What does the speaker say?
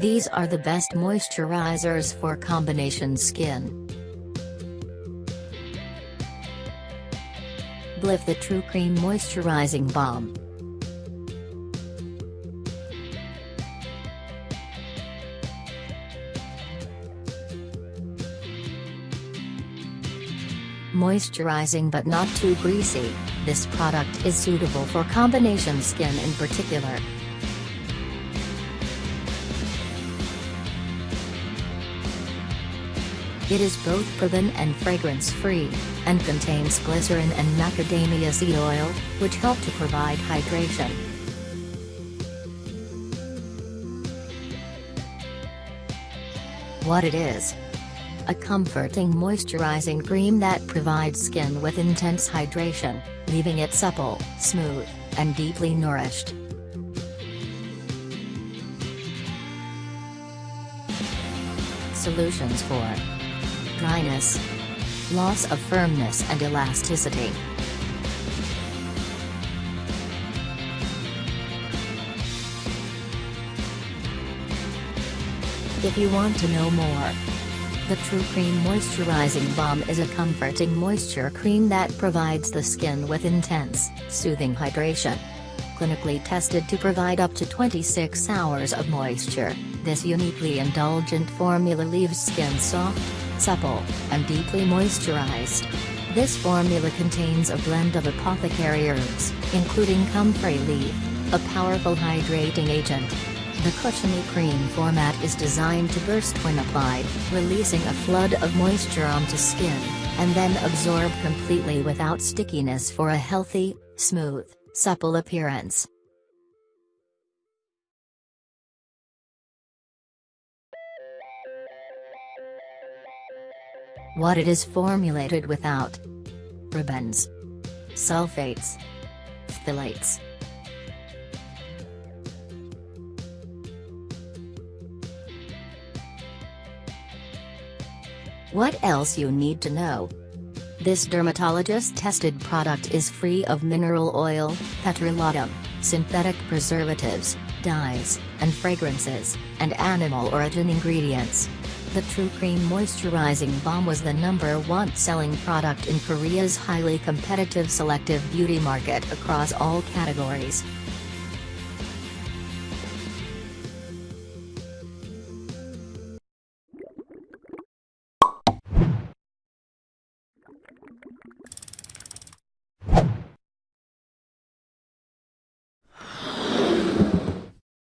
These are the best moisturizers for combination skin. Belif the True Cream Moisturizing Balm. Moisturizing but not too greasy, this product is suitable for combination skin in particular. It is both paraben and fragrance-free, and contains glycerin and macadamia seed oil, which help to provide hydration. What it is? A comforting moisturizing cream that provides skin with intense hydration, leaving it supple, smooth, and deeply nourished. Solutions for dryness, loss of firmness and elasticity. If you want to know more, the True Cream Moisturizing Balm is a comforting moisture cream that provides the skin with intense, soothing hydration. Clinically tested to provide up to 26 hours of moisture, this uniquely indulgent formula leaves skin soft, supple, and deeply moisturized. This formula contains a blend of apothecary herbs, including comfrey leaf, a powerful hydrating agent. The cushiony cream format is designed to burst when applied, releasing a flood of moisture onto skin, and then absorb completely without stickiness for a healthy, smooth, supple appearance. What it is formulated without parabens, sulfates, phthalates. What else you need to know? This dermatologist-tested product is free of mineral oil, petrolatum, synthetic preservatives, dyes, and fragrances, and animal origin ingredients. The True Cream Moisturizing Balm was the number one selling product in Korea's highly competitive selective beauty market across all categories.